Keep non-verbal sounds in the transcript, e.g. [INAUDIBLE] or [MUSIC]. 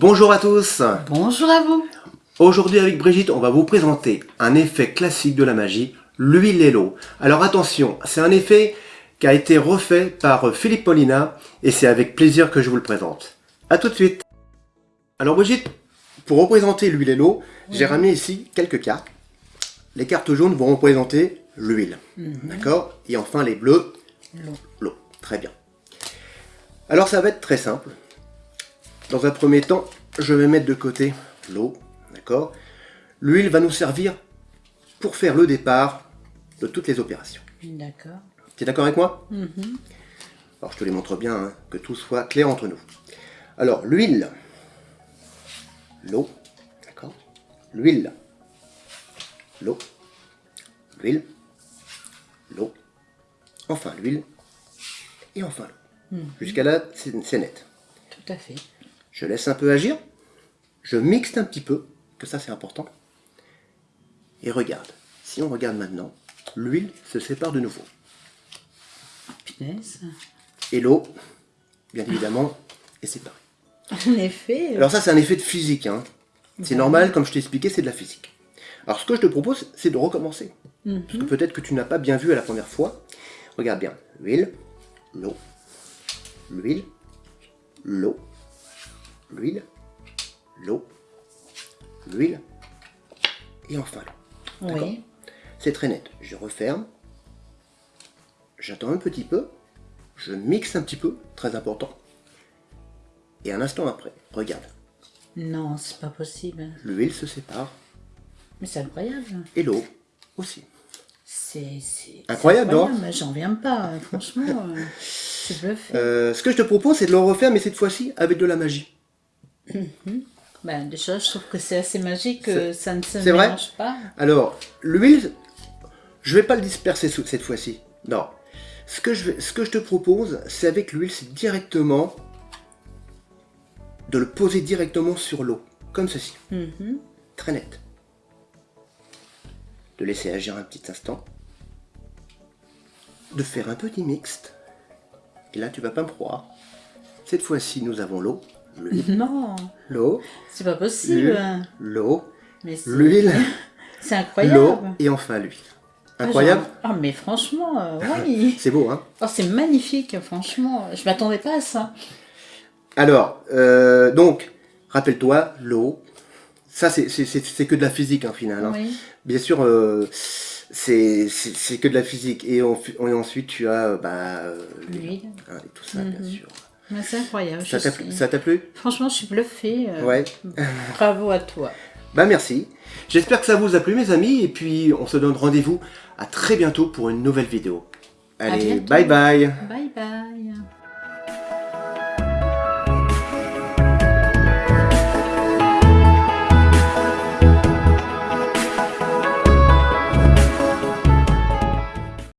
Bonjour à tous Bonjour à vous Aujourd'hui avec Brigitte, on va vous présenter un effet classique de la magie, l'huile et l'eau. Alors attention, c'est un effet qui a été refait par Philippe Paulina et c'est avec plaisir que je vous le présente. A tout de suite Alors Brigitte, pour représenter l'huile et l'eau, j'ai ramené ici quelques cartes. Les cartes jaunes vont représenter l'huile, Mhm. d'accord? Et enfin les bleus, L'eau. l'eau. Très bien. Alors ça va être très simple. Dans un premier temps, je vais mettre de côté l'eau, d'accord? L'huile va nous servir pour faire le départ de toutes les opérations. D'accord. Tu es d'accord avec moi? Mhm. Alors je te les montre bien, hein, que tout soit clair entre nous. Alors l'huile, l'eau, d'accord? L'huile, l'eau, l'huile, l'eau, enfin l'huile, et enfin l'eau. Mhm. Jusqu'à là, c'est c'est net. Tout à fait. Je laisse un peu agir, je mixe un petit peu, que ça c'est important, et regarde. Si on regarde maintenant, l'huile se sépare de nouveau. Punaise. Et l'eau, bien évidemment, est séparée. [LAUGHS] En effet. euh, Alors ça c'est un effet de physique, hein. c'est normal, comme je t'ai expliqué, c'est de la physique. Alors ce que je te propose, c'est de recommencer. mhm. Parce que peut-être que tu n'as pas bien vu à la première fois. Regarde bien, l'huile, l'eau, l'huile, l'eau, l'huile, l'eau, l'huile, et enfin l'eau. D'accord? Oui. C'est très net. Je referme, j'attends un petit peu, je mixe un petit peu, très important. Et un instant après, regarde, Non, c'est pas possible. l'huile se sépare Mais c'est incroyable. et l'eau aussi. C'est Incroyable, c'est non? incroyable. J'en viens pas, franchement. euh. [LAUGHS] Euh, ce que je te propose, c'est de le refaire, mais cette fois-ci avec de la magie. Ben, déjà, je trouve que c'est assez magique, que ça ne se c'est vrai mélange pas. Alors, l'huile, je vais pas le disperser sous- cette fois-ci. Non. Ce que, je vais- ce que je te propose, c'est avec l'huile, c'est directement de le poser directement sur l'eau, comme ceci, Mhm. très net. De laisser agir un petit instant. De faire un petit mixte. Et là, tu vas pas me croire. Cette fois-ci, nous avons l'eau, l'huile, Non, l'eau, c'est pas possible. l'eau, c'est- l'huile, [LAUGHS] c'est l'eau incroyable. et enfin l'huile. Ah, Incroyable genre- Ah, mais franchement, euh, [LAUGHS] oui. C'est beau, hein Oh, c'est magnifique, franchement. Je m'attendais pas à ça. Alors, euh, donc, rappelle-toi, l'eau, ça c'est- que de la physique, en final. hein. Oui. Bien sûr, euh, c'est que de la physique. Et, en- et ensuite, tu as bah, L'huile. hein, et tout ça, bien Mhm. sûr. C'est incroyable. Ça t'a plu- Franchement, je suis bluffée. euh, Ouais. [LAUGHS] Bravo à toi. Bah merci. J'espère que ça vous a plu, mes amis. Et puis, on se donne rendez-vous à très bientôt pour une nouvelle vidéo. Allez, Bye bye.